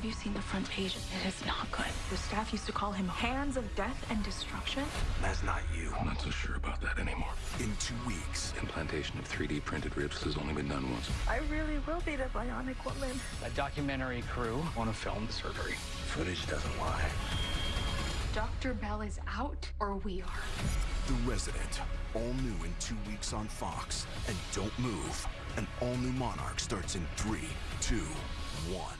Have you seen the front page? It is not good. The staff used to call him Hands of Death and Destruction. That's not you. I'm not so sure about that anymore. In two weeks, Implantation of 3D printed ribs has only been done once. I really will be the bionic woman. A documentary crew want to film the surgery. footage doesn't lie. Dr. Bell is out, or we are. The Resident, all new in two weeks on Fox. And don't move. An all new Monarch starts in three, two, one.